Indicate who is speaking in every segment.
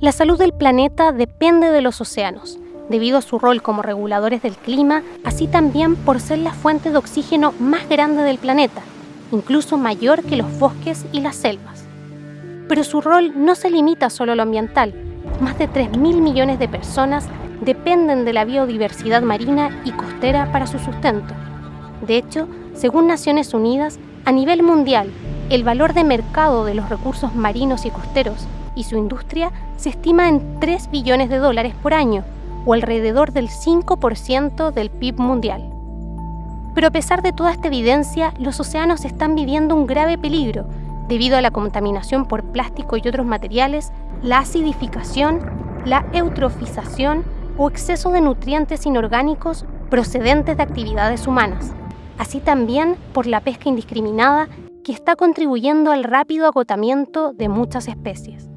Speaker 1: La salud del planeta depende de los océanos, debido a su rol como reguladores del clima, así también por ser la fuente de oxígeno más grande del planeta, incluso mayor que los bosques y las selvas. Pero su rol no se limita solo a lo ambiental. Más de 3.000 millones de personas dependen de la biodiversidad marina y costera para su sustento. De hecho, según Naciones Unidas, a nivel mundial, el valor de mercado de los recursos marinos y costeros y su industria se estima en 3 billones de dólares por año, o alrededor del 5% del PIB mundial. Pero a pesar de toda esta evidencia, los océanos están viviendo un grave peligro debido a la contaminación por plástico y otros materiales, la acidificación, la eutrofización o exceso de nutrientes inorgánicos procedentes de actividades humanas, así también por la pesca indiscriminada que está contribuyendo al rápido agotamiento de muchas especies.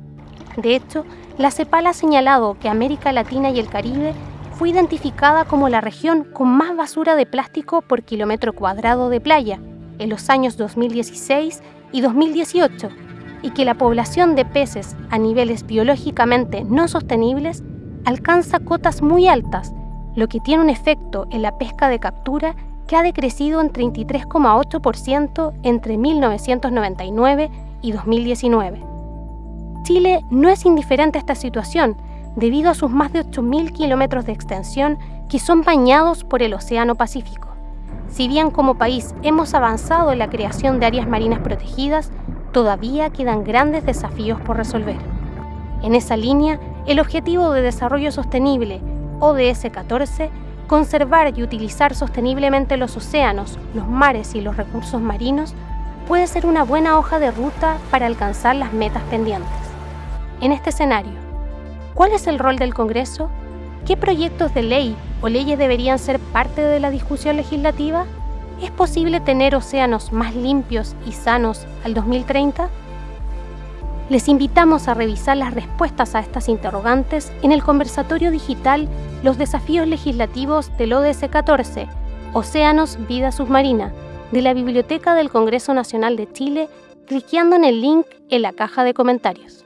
Speaker 1: De hecho, la CEPAL ha señalado que América Latina y el Caribe fue identificada como la región con más basura de plástico por kilómetro cuadrado de playa en los años 2016 y 2018 y que la población de peces a niveles biológicamente no sostenibles alcanza cotas muy altas, lo que tiene un efecto en la pesca de captura que ha decrecido en 33,8% entre 1999 y 2019. Chile no es indiferente a esta situación debido a sus más de 8.000 kilómetros de extensión que son bañados por el Océano Pacífico. Si bien como país hemos avanzado en la creación de áreas marinas protegidas, todavía quedan grandes desafíos por resolver. En esa línea, el Objetivo de Desarrollo Sostenible, ODS 14, conservar y utilizar sosteniblemente los océanos, los mares y los recursos marinos, puede ser una buena hoja de ruta para alcanzar las metas pendientes. En este escenario, ¿cuál es el rol del Congreso? ¿Qué proyectos de ley o leyes deberían ser parte de la discusión legislativa? ¿Es posible tener océanos más limpios y sanos al 2030? Les invitamos a revisar las respuestas a estas interrogantes en el conversatorio digital Los desafíos legislativos del ODS 14, Océanos, Vida Submarina, de la Biblioteca del Congreso Nacional de Chile, cliqueando en el link en la caja de comentarios.